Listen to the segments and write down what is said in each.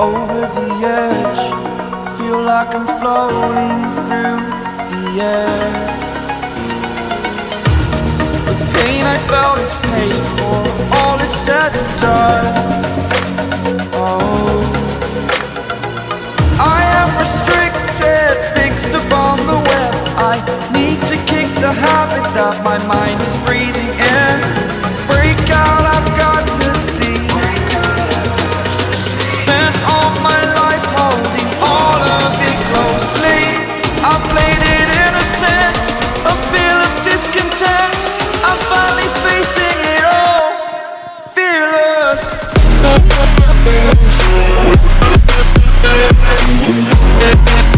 over the edge. Feel like I'm floating through the air. The pain I felt is paid for. All is said and done. Oh. I am restricted Fixed upon the web. I need to kick the habit That my mind is breathing. Burning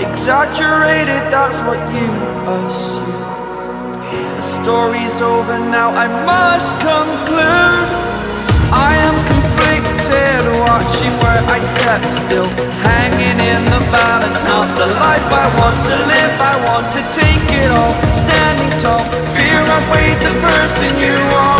Exaggerated, that's what you assume. The story's over now, I must conclude. I am conflicted, watching where I step still. Hanging in the balance, not the life I want to live. I want to take it all, standing tall. Fear outweighed the person you are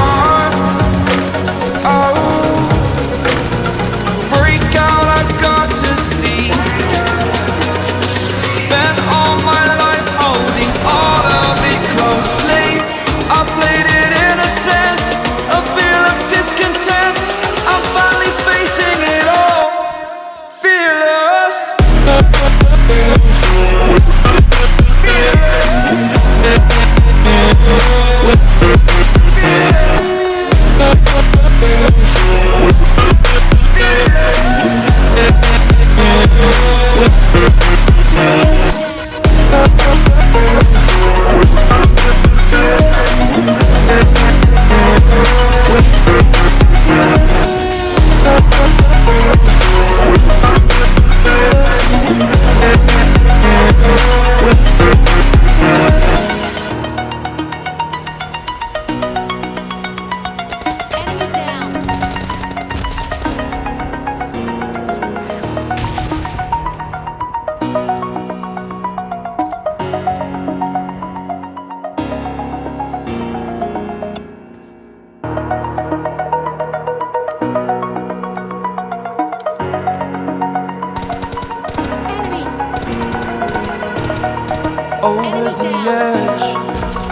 over the edge.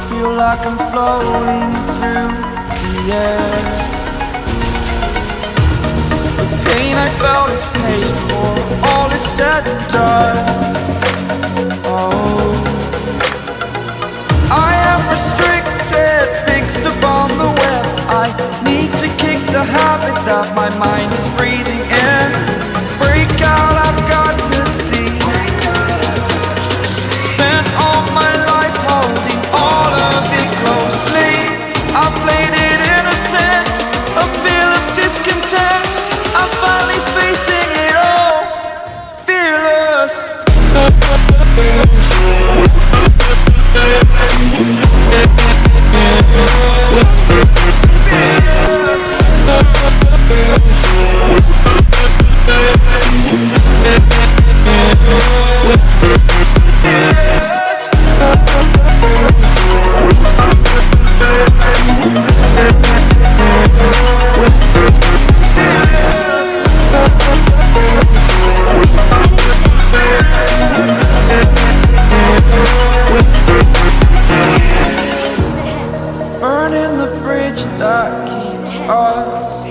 Feel like I'm floating through the air. The pain I felt is paid for, all is said and done. Oh, I am restricted, fixed upon the web. I need to kick the habit that my mind is breathing that keeps us.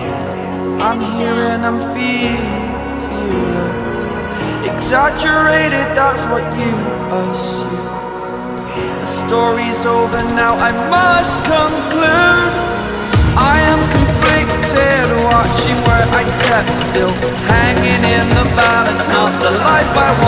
I'm here and I'm feeling fearless. Exaggerated, that's what you assume The story's over now, I must conclude. I am conflicted, watching where I step still Hanging in the balance, not the life I want